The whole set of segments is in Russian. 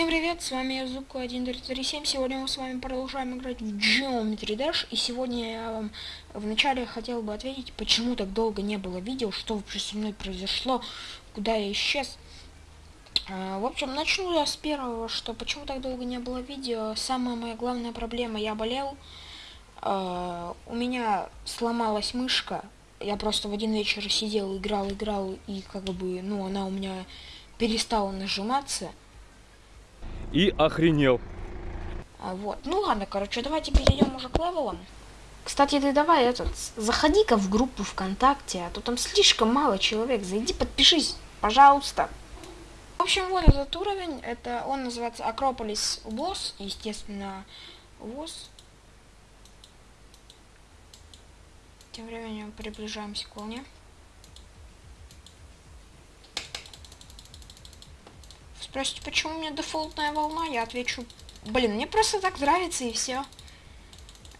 Всем привет, с вами я Зубко 1337. Сегодня мы с вами продолжаем играть в Geometry Dash. И сегодня я вам вначале хотел бы ответить, почему так долго не было видео, что вообще со мной произошло, куда я исчез. А, в общем, начну я с первого, что почему так долго не было видео. Самая моя главная проблема, я болел. А, у меня сломалась мышка. Я просто в один вечер сидел, играл, играл, и как бы, ну, она у меня перестала нажиматься и охренел. А, вот. Ну ладно, короче, давайте перейдем уже к левелам. Кстати, ты давай этот, заходи-ка в группу ВКонтакте, а то там слишком мало человек. Зайди, подпишись, пожалуйста. В общем, вот этот уровень, это он называется Акрополис ВОЗ, естественно, ВОЗ. Тем временем приближаемся к волне. Спросите, почему у меня дефолтная волна? Я отвечу, блин, мне просто так нравится и все.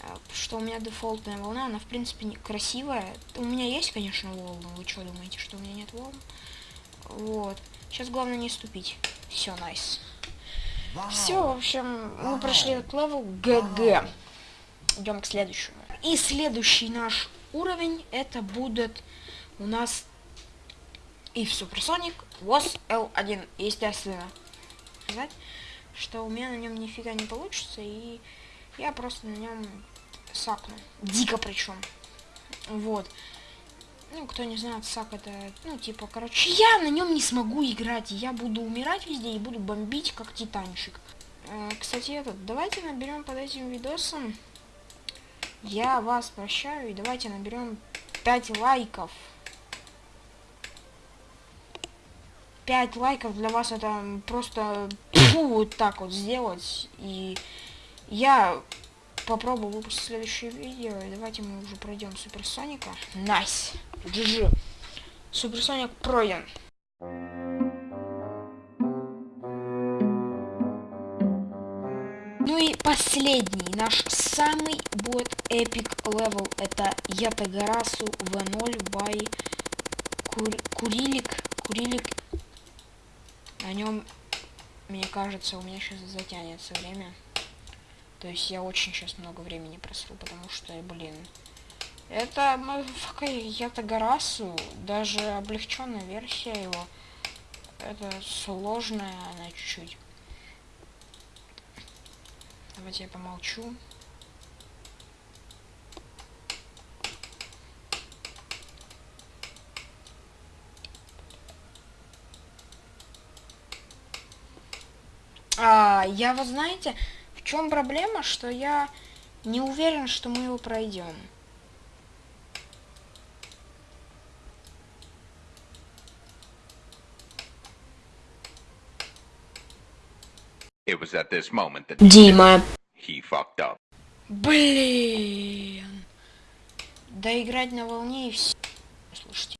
А, что у меня дефолтная волна, она в принципе не красивая. У меня есть, конечно, волны. Вы что думаете, что у меня нет волн? Вот. Сейчас главное не ступить. Все, nice. Все, в общем, мы прошли этот level GG. Идем к следующему. И следующий наш уровень это будет у нас и в Supersonic WOS L1, естественно. Сказать, что у меня на нем нифига не получится, и я просто на нем сакну. Дико причем. Вот. Ну, кто не знает, сак это, ну, типа, короче, я на нем не смогу играть, я буду умирать везде и буду бомбить, как титанчик. Э, кстати, этот, давайте наберем под этим видосом, я вас прощаю, и давайте наберем 5 лайков. 5 лайков для вас это просто фу, вот так вот сделать. И я попробую выпустить следующее видео. И давайте мы уже пройдем Суперсоника. Nice. GG. Суперсоник пройден. Ну и последний, наш самый будет epic level, это Ятагарасу V0 by Кур Курилик, Курилик нем, мне кажется, у меня сейчас затянется время. То есть я очень сейчас много времени просру, потому что, блин, это Ятагарасу, даже облегченная версия его. Это сложная она чуть-чуть. Давайте я помолчу. А, я, вы знаете, в чем проблема, что я не уверен, что мы его пройдем. Дима. he fucked up. Блин. Да играть на волне и все. Слушайте.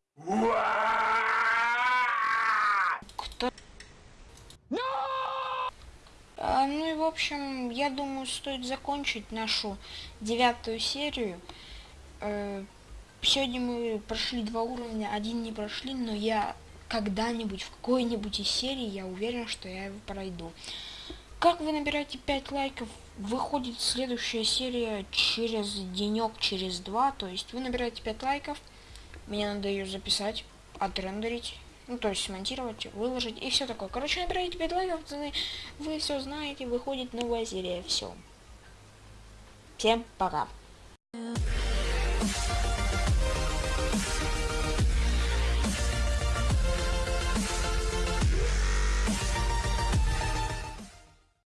Кто? А, ну и в общем, я думаю, стоит закончить нашу девятую серию. Э, сегодня мы прошли два уровня, один не прошли, но я когда-нибудь, в какой-нибудь из серий, я уверен, что я его пройду. Как вы набираете 5 лайков, выходит следующая серия через денек, через два. То есть вы набираете 5 лайков, мне надо ее записать, отрендерить ну, то есть смонтировать, выложить и все такое. Короче, набираете 5 лайков, вы, вы все знаете, выходит новая серия, все. Всем пока.